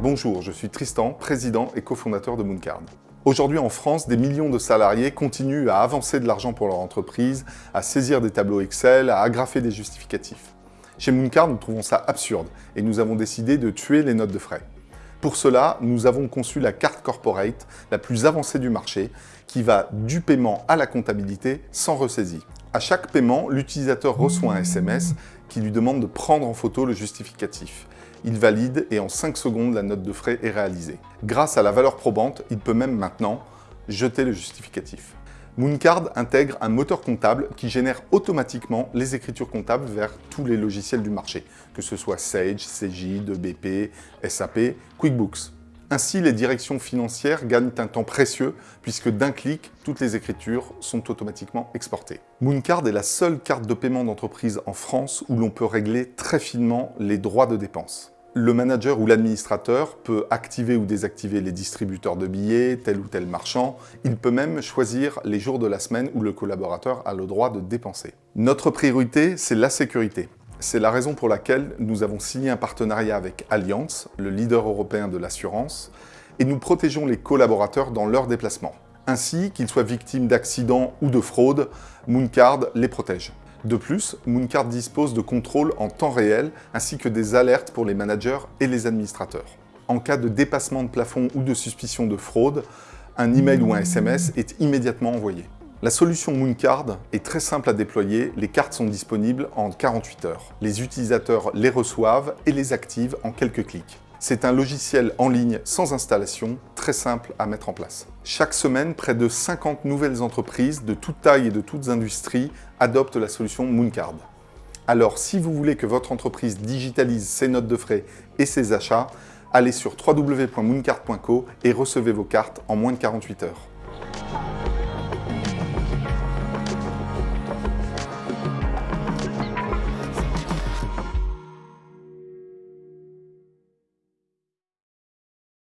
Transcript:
Bonjour, je suis Tristan, président et cofondateur de Mooncard. Aujourd'hui en France, des millions de salariés continuent à avancer de l'argent pour leur entreprise, à saisir des tableaux Excel, à agrafer des justificatifs. Chez Mooncard, nous trouvons ça absurde et nous avons décidé de tuer les notes de frais. Pour cela, nous avons conçu la carte corporate la plus avancée du marché qui va du paiement à la comptabilité sans ressaisie. À chaque paiement, l'utilisateur reçoit un SMS qui lui demande de prendre en photo le justificatif. Il valide et en 5 secondes, la note de frais est réalisée. Grâce à la valeur probante, il peut même maintenant jeter le justificatif. Mooncard intègre un moteur comptable qui génère automatiquement les écritures comptables vers tous les logiciels du marché, que ce soit Sage, CJ, 2BP, SAP, QuickBooks. Ainsi, les directions financières gagnent un temps précieux puisque d'un clic, toutes les écritures sont automatiquement exportées. Mooncard est la seule carte de paiement d'entreprise en France où l'on peut régler très finement les droits de dépenses. Le manager ou l'administrateur peut activer ou désactiver les distributeurs de billets, tel ou tel marchand. Il peut même choisir les jours de la semaine où le collaborateur a le droit de dépenser. Notre priorité, c'est la sécurité. C'est la raison pour laquelle nous avons signé un partenariat avec Allianz, le leader européen de l'assurance, et nous protégeons les collaborateurs dans leurs déplacements. Ainsi, qu'ils soient victimes d'accidents ou de fraudes, Mooncard les protège. De plus, Mooncard dispose de contrôles en temps réel ainsi que des alertes pour les managers et les administrateurs. En cas de dépassement de plafond ou de suspicion de fraude, un email ou un SMS est immédiatement envoyé. La solution Mooncard est très simple à déployer, les cartes sont disponibles en 48 heures. Les utilisateurs les reçoivent et les activent en quelques clics. C'est un logiciel en ligne sans installation, très simple à mettre en place. Chaque semaine, près de 50 nouvelles entreprises de toute taille et de toutes industries adoptent la solution Mooncard. Alors, si vous voulez que votre entreprise digitalise ses notes de frais et ses achats, allez sur www.mooncard.co et recevez vos cartes en moins de 48 heures.